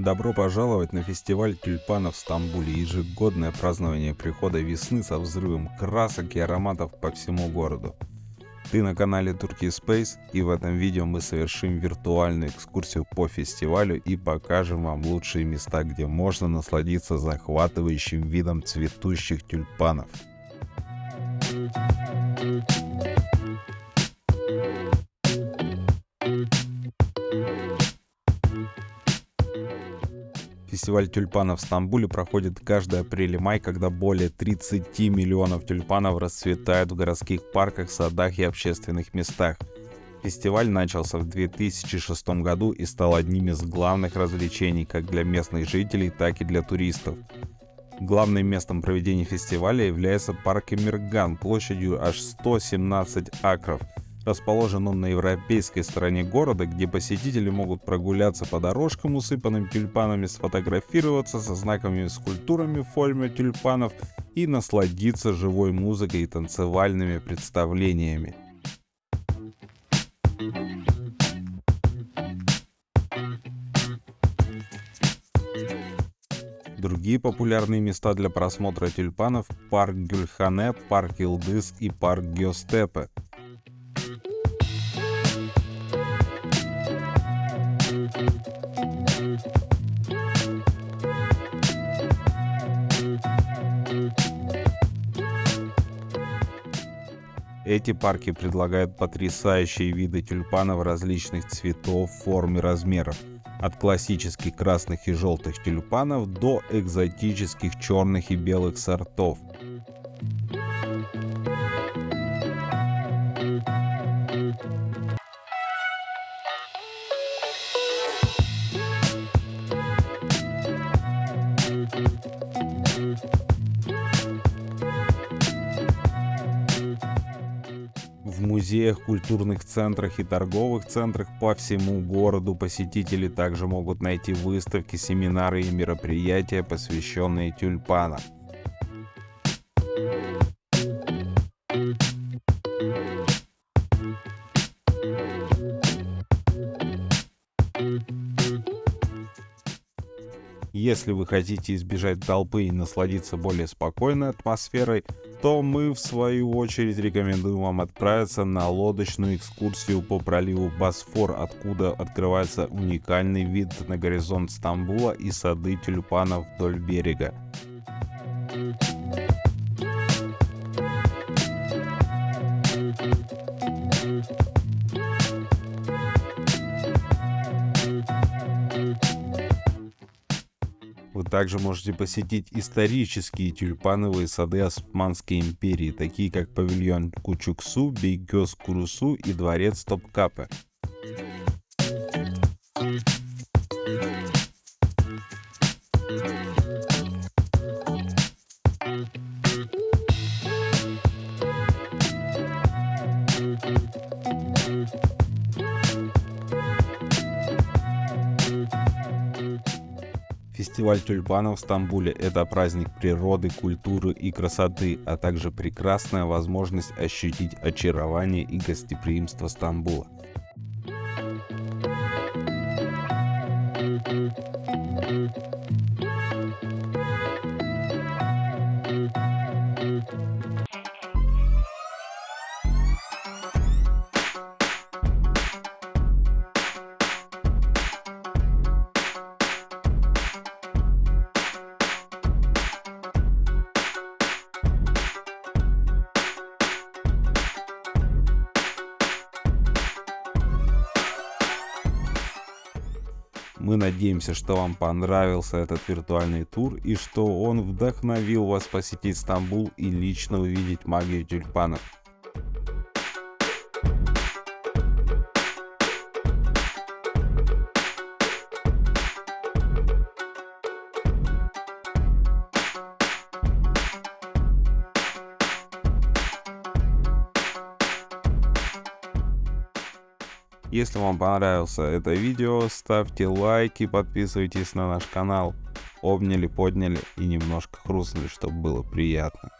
Добро пожаловать на фестиваль тюльпанов в Стамбуле, ежегодное празднование прихода весны со взрывом красок и ароматов по всему городу. Ты на канале Turkey Space и в этом видео мы совершим виртуальную экскурсию по фестивалю и покажем вам лучшие места, где можно насладиться захватывающим видом цветущих тюльпанов. Фестиваль тюльпанов в Стамбуле проходит каждый апрель и май, когда более 30 миллионов тюльпанов расцветают в городских парках, садах и общественных местах. Фестиваль начался в 2006 году и стал одним из главных развлечений как для местных жителей, так и для туристов. Главным местом проведения фестиваля является парк Эмирган площадью аж 117 акров – Расположен он на европейской стороне города, где посетители могут прогуляться по дорожкам, усыпанным тюльпанами, сфотографироваться со знаковыми скульптурами в форме тюльпанов и насладиться живой музыкой и танцевальными представлениями. Другие популярные места для просмотра тюльпанов – парк Гюльхане, парк Илдыс и парк Геостепе – Эти парки предлагают потрясающие виды тюльпанов различных цветов, форм и размеров. От классических красных и желтых тюльпанов до экзотических черных и белых сортов. В музеях, культурных центрах и торговых центрах по всему городу посетители также могут найти выставки, семинары и мероприятия, посвященные тюльпанам. Если вы хотите избежать толпы и насладиться более спокойной атмосферой, то мы в свою очередь рекомендуем вам отправиться на лодочную экскурсию по проливу Босфор, откуда открывается уникальный вид на горизонт Стамбула и сады тюльпанов вдоль берега. Также можете посетить исторические тюльпановые сады Османской империи, такие как павильон Кучуксу, Бейгёс Курусу и дворец Топкапе. Фестиваль тюльпанов в Стамбуле – это праздник природы, культуры и красоты, а также прекрасная возможность ощутить очарование и гостеприимство Стамбула. Мы надеемся, что вам понравился этот виртуальный тур и что он вдохновил вас посетить Стамбул и лично увидеть магию тюльпанов. Если вам понравилось это видео, ставьте лайки, подписывайтесь на наш канал. Обняли, подняли и немножко хрустнули, чтобы было приятно.